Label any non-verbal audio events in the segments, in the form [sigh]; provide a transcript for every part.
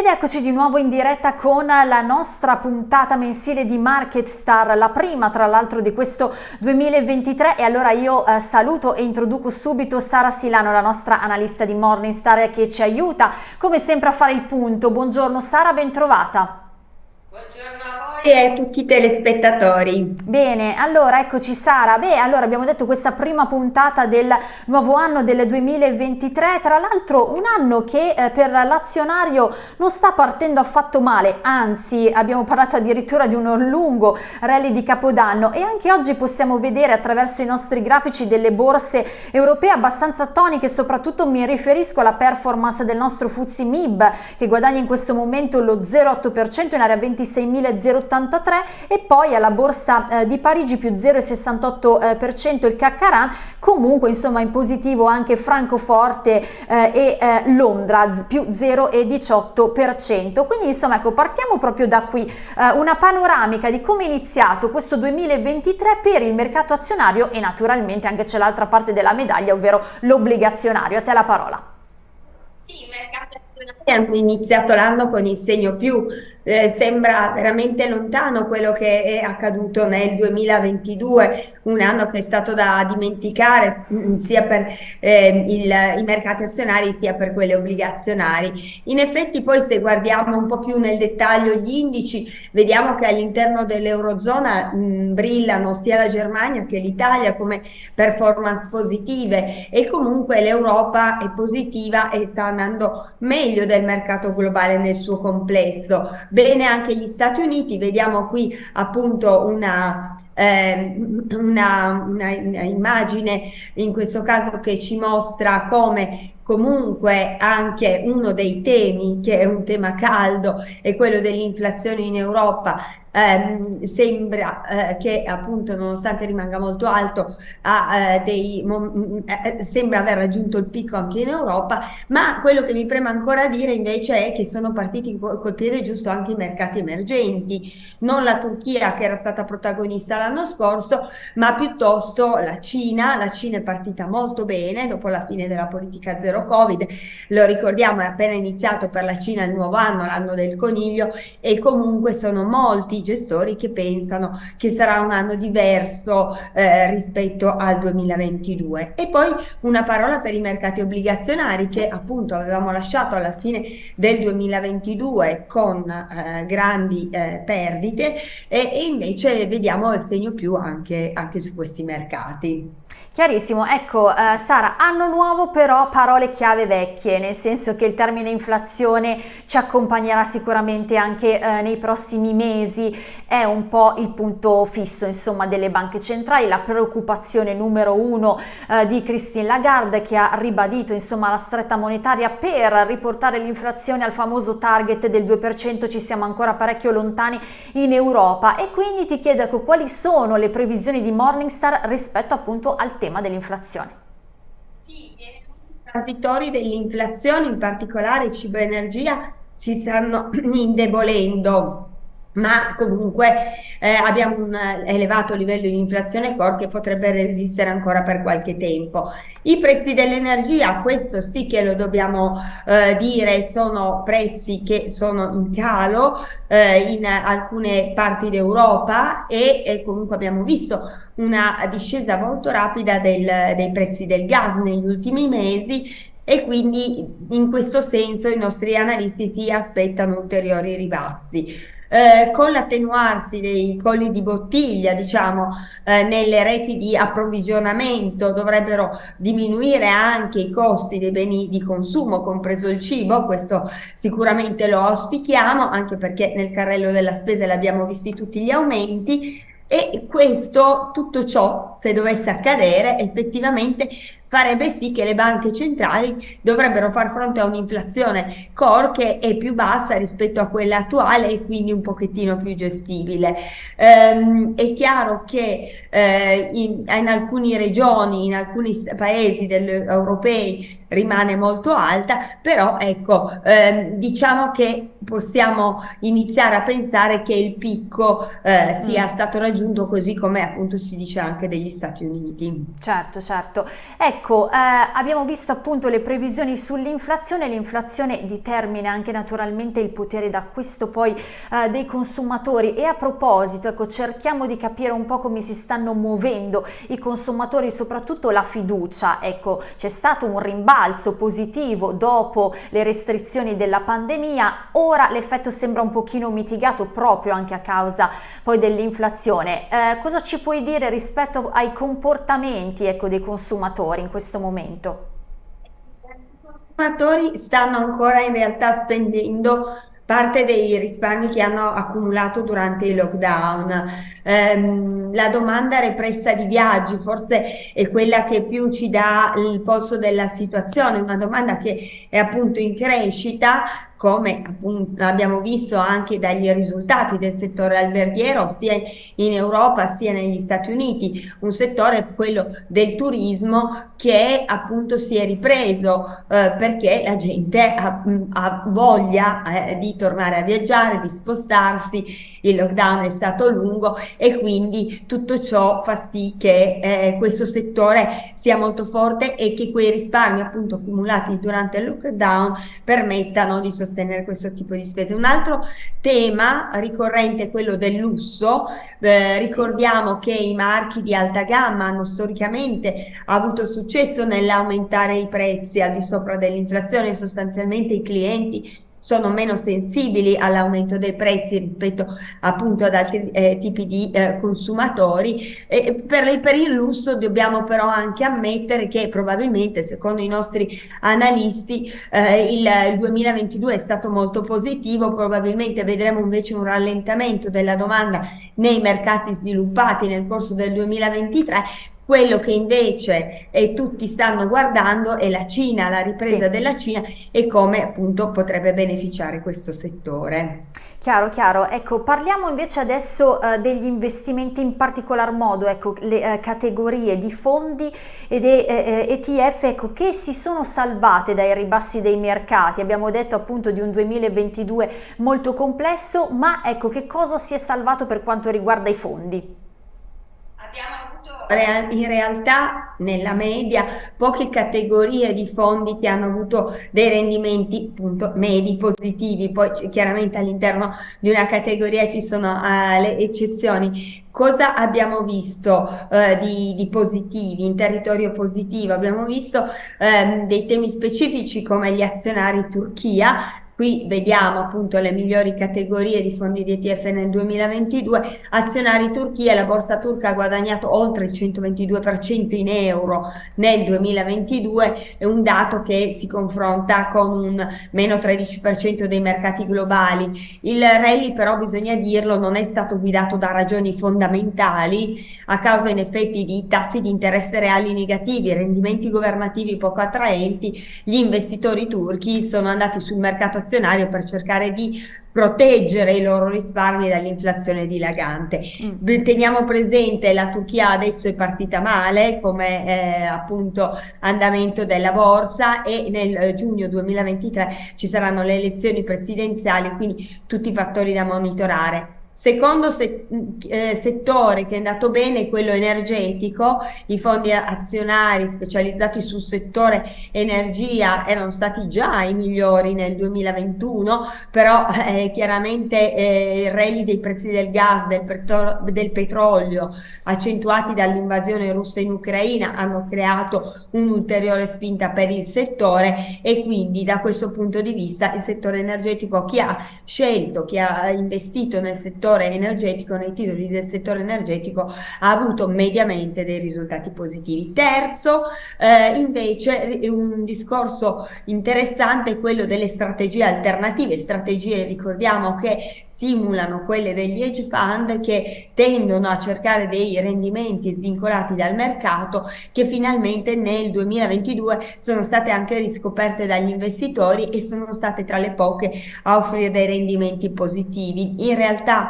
Ed eccoci di nuovo in diretta con la nostra puntata mensile di Market Star, la prima tra l'altro di questo 2023 e allora io eh, saluto e introduco subito Sara Silano, la nostra analista di Morningstar che ci aiuta come sempre a fare il punto. Buongiorno Sara, ben trovata. Buongiorno a voi e a tutti i telespettatori. Bene, allora eccoci Sara. Beh, allora abbiamo detto questa prima puntata del nuovo anno del 2023, tra l'altro un anno che eh, per l'azionario non sta partendo affatto male, anzi abbiamo parlato addirittura di un lungo rally di Capodanno e anche oggi possiamo vedere attraverso i nostri grafici delle borse europee abbastanza toniche, soprattutto mi riferisco alla performance del nostro Fuzzi MIB che guadagna in questo momento lo 0,8% in area 20 26.083 e poi alla borsa eh, di Parigi più 0,68% il Caccaran, comunque insomma in positivo anche Francoforte eh, e eh, Londra più 0,18%. Quindi insomma ecco partiamo proprio da qui, eh, una panoramica di come è iniziato questo 2023 per il mercato azionario e naturalmente anche c'è l'altra parte della medaglia, ovvero l'obbligazionario. A te la parola. Sì, i mercati azionari hanno iniziato l'anno con il segno più, eh, sembra veramente lontano quello che è accaduto nel 2022, un anno che è stato da dimenticare mm, sia per eh, il, i mercati azionari sia per quelli obbligazionari. In effetti poi se guardiamo un po' più nel dettaglio gli indici, vediamo che all'interno dell'Eurozona mm, brillano sia la Germania che l'Italia come performance positive e comunque l'Europa è positiva e sta andando meglio del mercato globale nel suo complesso. Bene anche gli Stati Uniti, vediamo qui appunto una eh, una, una, una, immagine in questo caso che ci mostra come comunque anche uno dei temi che è un tema caldo è quello dell'inflazione in Europa. Eh, sembra eh, che appunto nonostante rimanga molto alto ha, eh, dei, eh, sembra aver raggiunto il picco anche in Europa ma quello che mi preme ancora dire invece è che sono partiti col piede giusto anche i mercati emergenti. Non la Turchia che era stata protagonista l'anno scorso ma piuttosto la Cina. La Cina è partita molto bene dopo la fine della politica zero covid lo ricordiamo è appena iniziato per la Cina il nuovo anno l'anno del coniglio e comunque sono molti gestori che pensano che sarà un anno diverso eh, rispetto al 2022. E poi una parola per i mercati obbligazionari che appunto avevamo lasciato alla fine del 2022 con eh, grandi eh, perdite e, e, invece vediamo il segno più anche, anche su questi mercati. Chiarissimo, ecco eh, Sara, anno nuovo però parole chiave vecchie, nel senso che il termine inflazione ci accompagnerà sicuramente anche eh, nei prossimi mesi, è un po' il punto fisso insomma delle banche centrali, la preoccupazione numero uno eh, di Christine Lagarde che ha ribadito insomma la stretta monetaria per riportare l'inflazione al famoso target del 2%, ci siamo ancora parecchio lontani in Europa. E quindi ti chiedo ecco, quali sono le previsioni di Morningstar rispetto appunto al tema dell'inflazione. Sì, i transitori dell'inflazione, in particolare cibo e energia, si stanno [clears throat] indebolendo ma comunque eh, abbiamo un elevato livello di inflazione core che potrebbe resistere ancora per qualche tempo. I prezzi dell'energia, questo sì che lo dobbiamo eh, dire, sono prezzi che sono in calo eh, in alcune parti d'Europa e, e, comunque abbiamo visto una discesa molto rapida del, dei prezzi del gas negli ultimi mesi e quindi in questo senso i nostri analisti si aspettano ulteriori ribassi eh, con l'attenuarsi dei colli di bottiglia, diciamo, eh, nelle reti di approvvigionamento dovrebbero diminuire anche i costi dei beni di consumo, compreso il cibo, questo sicuramente lo auspichiamo, anche perché nel carrello della spesa l'abbiamo visti tutti gli aumenti, e questo, tutto ciò, se dovesse accadere, effettivamente farebbe sì che le banche centrali dovrebbero far fronte a un'inflazione core che è più bassa rispetto a quella attuale e quindi un pochettino più gestibile. Ehm, è chiaro che eh, in, in, alcune regioni, in alcuni paesi europei rimane molto alta, però ecco, ehm, diciamo che possiamo iniziare a pensare che il picco eh, sia mm. stato raggiunto così come appunto si dice anche degli Stati Uniti. Certo, certo. Ecco, ecco, eh, abbiamo visto appunto le previsioni sull'inflazione, l'inflazione determina anche naturalmente il potere d'acquisto poi eh, dei consumatori. E a proposito, ecco, cerchiamo di capire un po' come si stanno muovendo i consumatori, soprattutto la fiducia, ecco, c'è stato un rimbalzo positivo dopo le restrizioni della pandemia, ora l'effetto sembra un pochino mitigato proprio anche a causa poi dell'inflazione. Eh, cosa ci puoi dire rispetto ai comportamenti ecco, dei consumatori questo momento? I consumatori stanno ancora in realtà spendendo parte dei risparmi che hanno accumulato durante il lockdown. Eh, la domanda repressa di viaggi forse è quella che più ci dà il polso della situazione, una domanda che è appunto in crescita, come appunto abbiamo visto anche dagli risultati del settore alberghiero sia in Europa sia negli Stati Uniti, un settore quello del turismo che appunto si è ripreso eh, perché la gente ha, ha voglia eh, di tornare a viaggiare, di spostarsi, il lockdown è stato lungo e quindi tutto ciò fa sì che eh, questo settore sia molto forte e che quei risparmi appunto accumulati durante il lockdown permettano di sostenere sostenere questo tipo di spese. Un altro tema ricorrente è quello del lusso, eh, ricordiamo che i marchi di alta gamma hanno storicamente avuto successo nell'aumentare i prezzi al di sopra dell'inflazione, sostanzialmente i clienti sono meno sensibili all'aumento dei prezzi rispetto appunto ad altri eh, tipi di eh, consumatori. E per, per, il lusso dobbiamo però anche ammettere che probabilmente secondo i nostri analisti eh, il, il 2022 è stato molto positivo. Probabilmente vedremo invece un rallentamento della domanda nei mercati sviluppati nel corso del 2023 quello che invece eh, tutti stanno guardando è la Cina, la ripresa sì. della Cina e come appunto potrebbe beneficiare questo settore. Chiaro, chiaro. Ecco, parliamo invece adesso eh, degli investimenti in particolar modo, ecco, le eh, categorie di fondi ed ETF ecco, che si sono salvate dai ribassi dei mercati. Abbiamo detto appunto di un 2022 molto complesso, ma ecco, che cosa si è salvato per quanto riguarda i fondi? Abbiamo in realtà nella media poche categorie di fondi che hanno avuto dei rendimenti appunto medi positivi, poi chiaramente all'interno di una categoria ci sono uh, le eccezioni. Cosa abbiamo visto uh, di, di, positivi in territorio positivo? Abbiamo visto um, dei temi specifici come gli azionari Turchia Qui vediamo appunto le migliori categorie di fondi di ETF nel 2022. Azionari Turchia, la borsa turca ha guadagnato oltre il 122% in euro nel 2022, è un dato che si confronta con un meno 13% dei mercati globali. Il rally però bisogna dirlo non è stato guidato da ragioni fondamentali a causa in effetti di tassi di interesse reali negativi, rendimenti governativi poco attraenti, gli investitori turchi sono andati sul mercato azionario azionario per cercare di proteggere i loro risparmi dall'inflazione dilagante. Mm. Teniamo presente la Turchia adesso è partita male come eh, appunto andamento della borsa e nel eh, giugno 2023 ci saranno le elezioni presidenziali, quindi tutti i fattori da monitorare. Secondo se, eh, settore che è andato bene è quello energetico, i fondi azionari specializzati sul settore energia erano stati già i migliori nel 2021, però eh, chiaramente eh, il rally dei prezzi del gas, del, del petrolio, accentuati dall'invasione russa in Ucraina, hanno creato un'ulteriore spinta per il settore e quindi da questo punto di vista il settore energetico, chi ha scelto, chi ha investito nel settore settore energetico, nei titoli del settore energetico ha avuto mediamente dei risultati positivi. Terzo, eh, invece, un discorso interessante è quello delle strategie alternative, strategie ricordiamo che simulano quelle degli hedge fund che tendono a cercare dei rendimenti svincolati dal mercato che finalmente nel 2022 sono state anche riscoperte dagli investitori e sono state tra le poche a offrire dei rendimenti positivi. In realtà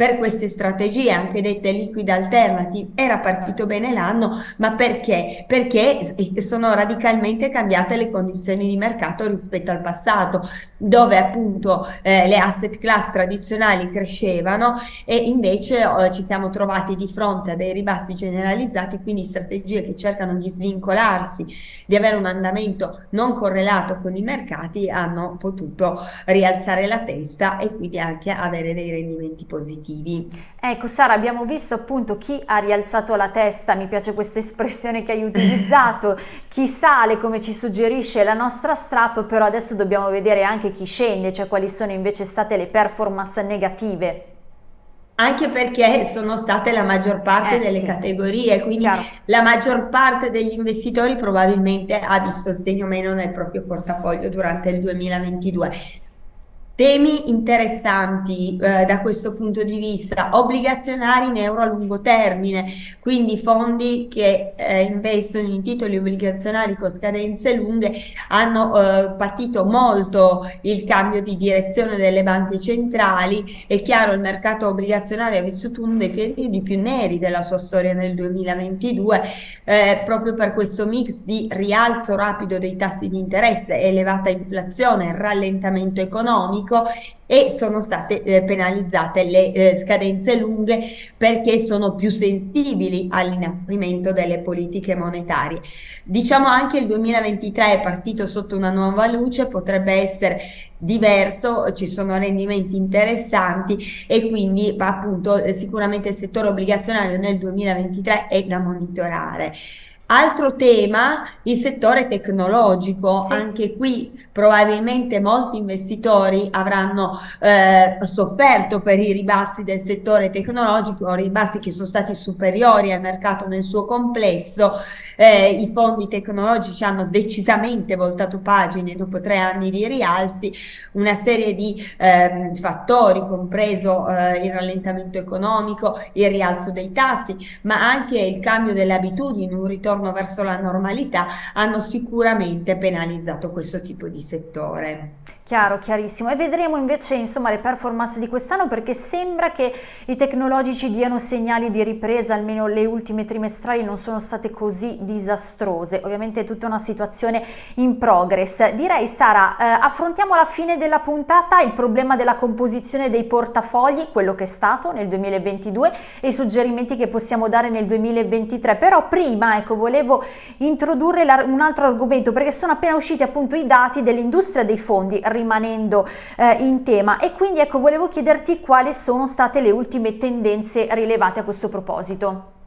per queste strategie, anche dette liquid alternative, era partito bene l'anno, ma perché? Perché sono radicalmente cambiate le condizioni di mercato rispetto al passato, dove appunto eh, le asset class tradizionali crescevano e invece eh, ci siamo trovati di fronte a dei ribassi generalizzati, quindi strategie che cercano di svincolarsi, di avere un andamento non correlato con i mercati, hanno potuto rialzare la testa e quindi anche avere dei rendimenti positivi positivi. Ecco Sara, abbiamo visto appunto chi ha rialzato la testa, mi piace questa espressione che hai utilizzato, [laughs] chi sale come ci suggerisce la nostra strap, però adesso dobbiamo vedere anche chi scende, cioè quali sono invece state le performance negative anche perché sono state la maggior parte eh, delle sì. categorie, quindi Chiaro. la maggior parte degli investitori probabilmente ha visto il segno meno nel proprio portafoglio durante il 2022. Temi interessanti eh, da questo punto di vista, obbligazionari in euro a lungo termine, quindi fondi che eh, investono in titoli obbligazionari con scadenze lunghe hanno eh, patito molto il cambio di direzione delle banche centrali. È chiaro il mercato obbligazionario ha vissuto uno dei periodi più neri della sua storia nel 2022 eh, proprio per questo mix di rialzo rapido dei tassi di interesse, elevata inflazione, rallentamento economico economico e sono state eh, penalizzate le eh, scadenze lunghe perché sono più sensibili all'inasprimento delle politiche monetarie. Diciamo anche il 2023 è partito sotto una nuova luce, potrebbe essere diverso, ci sono rendimenti interessanti e quindi appunto sicuramente il settore obbligazionario nel 2023 è da monitorare. Altro tema, il settore tecnologico, sì. anche qui probabilmente molti investitori avranno eh, sofferto per i ribassi del settore tecnologico, ribassi che sono stati superiori al mercato nel suo complesso, eh, i fondi tecnologici hanno decisamente voltato pagine dopo tre anni di rialzi, una serie di eh, fattori, compreso eh, il rallentamento economico, il rialzo dei tassi, ma anche il cambio delle abitudini, un ritorno ritorno verso la normalità hanno sicuramente penalizzato questo tipo di settore. Chiaro, chiarissimo. E vedremo invece insomma, le performance di quest'anno perché sembra che i tecnologici diano segnali di ripresa, almeno le ultime trimestrali non sono state così disastrose. Ovviamente è tutta una situazione in progress. Direi Sara, eh, affrontiamo alla fine della puntata il problema della composizione dei portafogli, quello che è stato nel 2022 e i suggerimenti che possiamo dare nel 2023. Però prima ecco, volevo introdurre un altro argomento perché sono appena usciti appunto i dati dell'industria dei fondi rimanendo eh, in tema e quindi ecco volevo chiederti quali sono state le ultime tendenze rilevate a questo proposito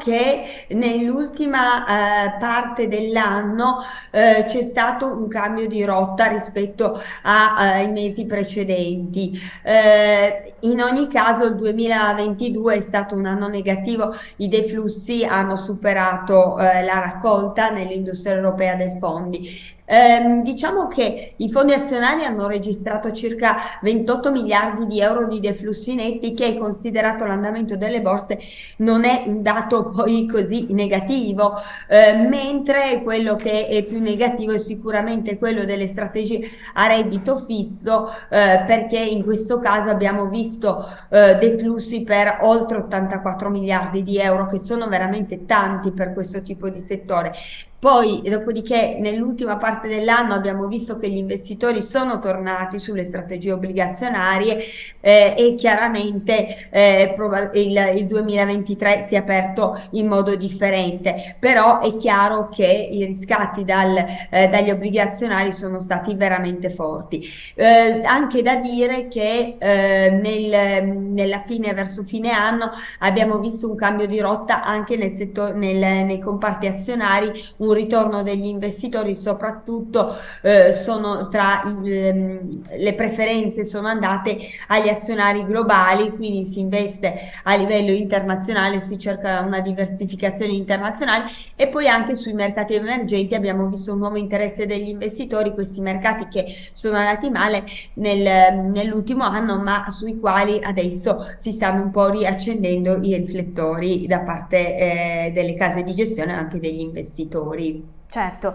che nell'ultima eh, parte dell'anno eh, c'è stato un cambio di rotta rispetto ai eh, mesi precedenti. Eh, in ogni caso il 2022 è stato un anno negativo, i deflussi hanno superato eh, la raccolta nell'industria europea dei fondi. Eh, diciamo che i fondi azionari hanno registrato circa 28 miliardi di euro di deflussi netti che considerato l'andamento delle borse non è un dato poi così negativo, eh, mentre quello che è più negativo è sicuramente quello delle strategie a reddito fisso eh, perché in questo caso abbiamo visto eh, deflussi per oltre 84 miliardi di euro che sono veramente tanti per questo tipo di settore poi, dopodiché, nell'ultima parte dell'anno abbiamo visto che gli investitori sono tornati sulle strategie obbligazionarie eh, e chiaramente eh, il, il, 2023 si è aperto in modo differente, però è chiaro che i riscatti dal, eh, dagli obbligazionari sono stati veramente forti. Eh, anche da dire che eh, nel, nella fine, verso fine anno, abbiamo visto un cambio di rotta anche nel settore, nel, nei comparti azionari, un un ritorno degli investitori soprattutto eh, sono tra il, ehm, le preferenze sono andate agli azionari globali quindi si investe a livello internazionale si cerca una diversificazione internazionale e poi anche sui mercati emergenti abbiamo visto un nuovo interesse degli investitori questi mercati che sono andati male nel, nell'ultimo anno ma sui quali adesso si stanno un po' riaccendendo i riflettori da parte eh, delle case di gestione anche degli investitori. Certo.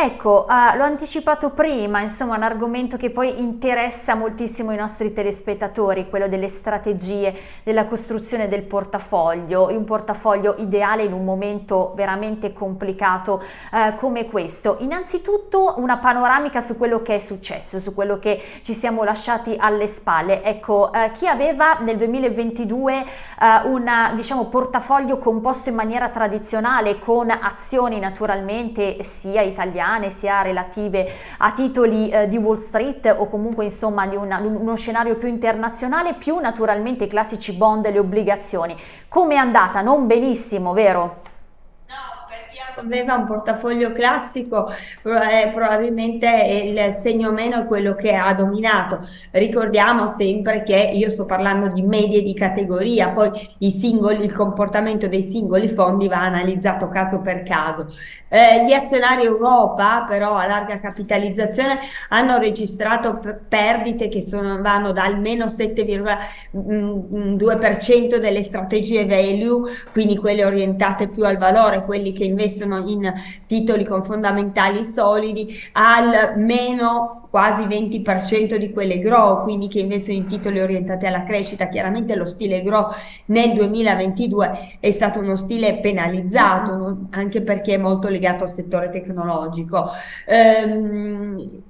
Ecco, uh, l'ho anticipato prima, insomma un argomento che poi interessa moltissimo i nostri telespettatori, quello delle strategie, della costruzione del portafoglio, un portafoglio ideale in un momento veramente complicato uh, come questo. Innanzitutto una panoramica su quello che è successo, su quello che ci siamo lasciati alle spalle. Ecco, uh, chi aveva nel 2022 un diciamo, portafoglio composto in maniera tradizionale con azioni naturalmente sia italiane italiane sia relative a titoli eh, di Wall Street o comunque insomma di una, uno scenario più internazionale più naturalmente i classici bond e le obbligazioni. Come è andata? Non benissimo, vero? Aveva un portafoglio classico, eh, probabilmente il segno meno è quello che ha dominato. Ricordiamo sempre che io sto parlando di medie di categoria, poi i singoli, il comportamento dei singoli fondi va analizzato caso per caso. Eh, gli azionari Europa però a larga capitalizzazione hanno registrato perdite che sono, vanno dal meno 7,2% delle strategie value, quindi quelle orientate più al valore, quelli che investono in titoli con fondamentali solidi, al meno quasi 20% di quelle grow, quindi che investono in titoli orientati alla crescita. Chiaramente lo stile grow nel 2022 è stato uno stile penalizzato, anche perché è molto legato al settore tecnologico. Um,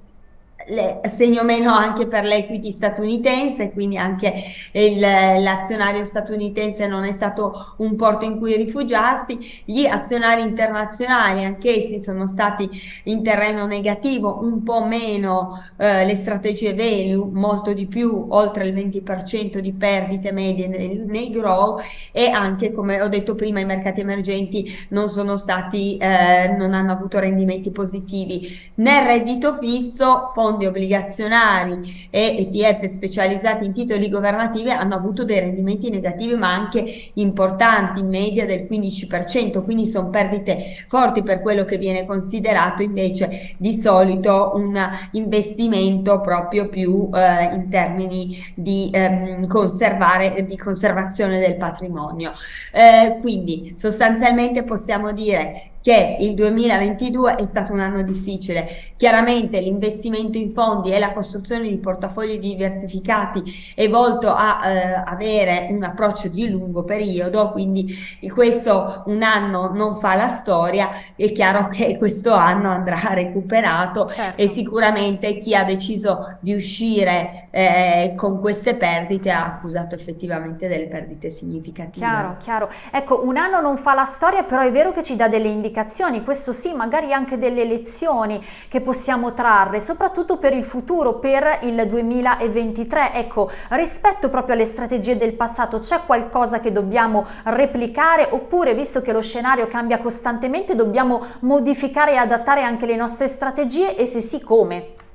le, segno meno anche per l'equity statunitense, quindi anche l'azionario statunitense non è stato un porto in cui rifugiarsi, gli azionari internazionali anch'essi sono stati in terreno negativo, un po' meno eh, le strategie value, molto di più, oltre il 20% di perdite medie nei, nei, grow e anche come ho detto prima i mercati emergenti non sono stati, eh, non hanno avuto rendimenti positivi. Nel reddito fisso, fondi fondi obbligazionari e ETF specializzati in titoli governativi hanno avuto dei rendimenti negativi ma anche importanti, in media del 15%, quindi sono perdite forti per quello che viene considerato invece di solito un investimento proprio più eh, in termini di, ehm, conservare, di conservazione del patrimonio. Eh, quindi sostanzialmente possiamo dire che il 2022 è stato un anno difficile. Chiaramente l'investimento in fondi e la costruzione di portafogli diversificati è volto a eh, avere un approccio di lungo periodo, quindi questo un anno non fa la storia, è chiaro che questo anno andrà [laughs] recuperato certo. e sicuramente chi ha deciso di uscire eh, con queste perdite ha accusato effettivamente delle perdite significative. Chiaro, chiaro. Ecco, un anno non fa la storia, però è vero che ci dà delle indicazioni indicazioni, questo sì, magari anche delle lezioni che possiamo trarre, soprattutto per il futuro, per il 2023. Ecco, rispetto proprio alle strategie del passato, c'è qualcosa che dobbiamo replicare oppure, visto che lo scenario cambia costantemente, dobbiamo modificare e adattare anche le nostre strategie e se sì, come?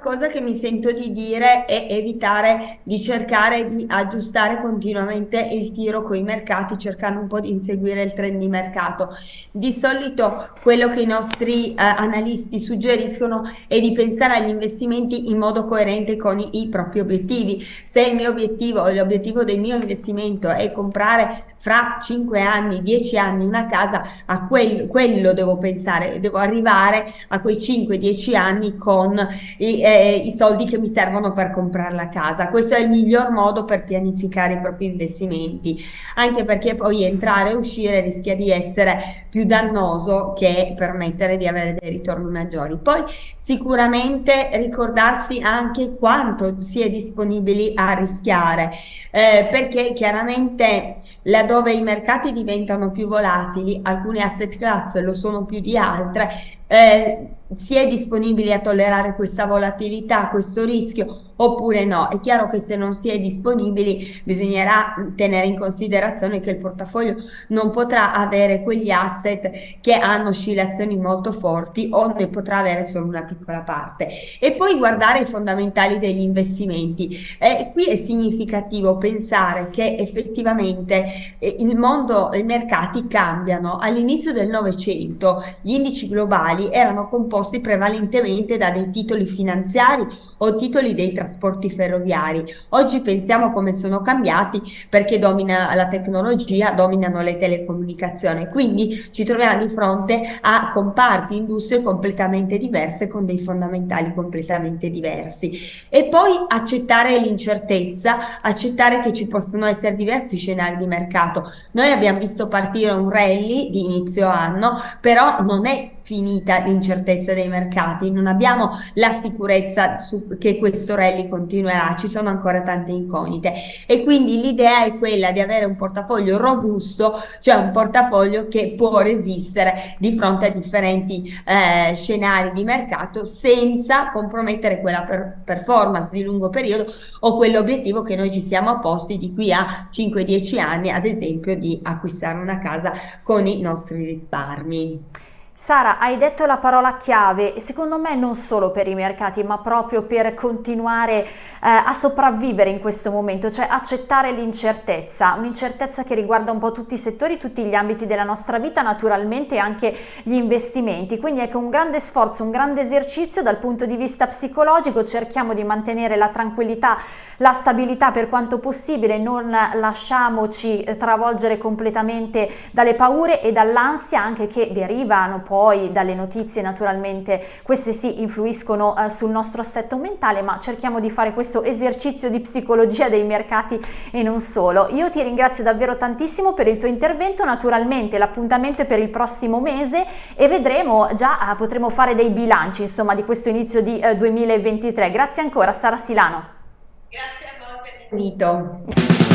Cosa che mi sento di dire è evitare di cercare di aggiustare continuamente il tiro con i mercati cercando un po' di inseguire il trend di mercato. Di solito quello che i nostri eh, analisti suggeriscono è di pensare agli investimenti in modo coerente con i, i propri obiettivi. Se il mio obiettivo o l'obiettivo del mio investimento è comprare fra 5 anni, 10 anni una casa, a quel, quello devo pensare, devo arrivare a quei 5-10 anni con i, eh, i, soldi che mi servono per comprare la casa. Questo è il miglior modo per pianificare i propri investimenti, anche perché poi entrare e uscire rischia di essere più dannoso che permettere di avere dei ritorni maggiori. Poi sicuramente ricordarsi anche quanto si è disponibili a rischiare, eh, perché chiaramente laddove i mercati diventano più volatili, alcune asset class lo sono più di altre, eh, si è disponibili a tollerare questa volatilità, questo rischio oppure no. È chiaro che se non si è disponibili bisognerà tenere in considerazione che il portafoglio non potrà avere quegli asset che hanno oscillazioni molto forti o ne potrà avere solo una piccola parte. E poi guardare i fondamentali degli investimenti. Eh, qui è significativo pensare che effettivamente eh, il mondo, i mercati cambiano. All'inizio del Novecento gli indici globali erano composti prevalentemente da dei titoli finanziari o titoli dei trasporti trasporti ferroviari. Oggi pensiamo come sono cambiati perché domina la tecnologia, dominano le telecomunicazioni, quindi ci troviamo di fronte a comparti industrie completamente diverse con dei fondamentali completamente diversi. E poi accettare l'incertezza, accettare che ci possono essere diversi scenari di mercato. Noi abbiamo visto partire un rally di inizio anno, però non è finita l'incertezza dei mercati, non abbiamo la sicurezza che questo rally continuerà, ci sono ancora tante incognite e quindi l'idea è quella di avere un portafoglio robusto, cioè un portafoglio che può resistere di fronte a differenti eh, scenari di mercato senza compromettere quella per performance di lungo periodo o quell'obiettivo che noi ci siamo posti di qui a 5-10 anni, ad esempio di acquistare una casa con i nostri risparmi. Sara, hai detto la parola chiave secondo me non solo per i mercati ma proprio per continuare eh, a sopravvivere in questo momento, cioè accettare l'incertezza, un'incertezza che riguarda un po' tutti i settori, tutti gli ambiti della nostra vita, naturalmente anche gli investimenti, quindi ecco un grande sforzo, un grande esercizio dal punto di vista psicologico, cerchiamo di mantenere la tranquillità, la stabilità per quanto possibile, non lasciamoci eh, travolgere completamente dalle paure e dall'ansia anche che derivano poi dalle notizie naturalmente queste sì influiscono eh, sul nostro assetto mentale ma cerchiamo di fare questo esercizio di psicologia dei mercati e non solo. Io ti ringrazio davvero tantissimo per il tuo intervento, naturalmente l'appuntamento è per il prossimo mese e vedremo già eh, potremo fare dei bilanci insomma di questo inizio di eh, 2023. Grazie ancora Sara Silano. Grazie a voi per l'invito.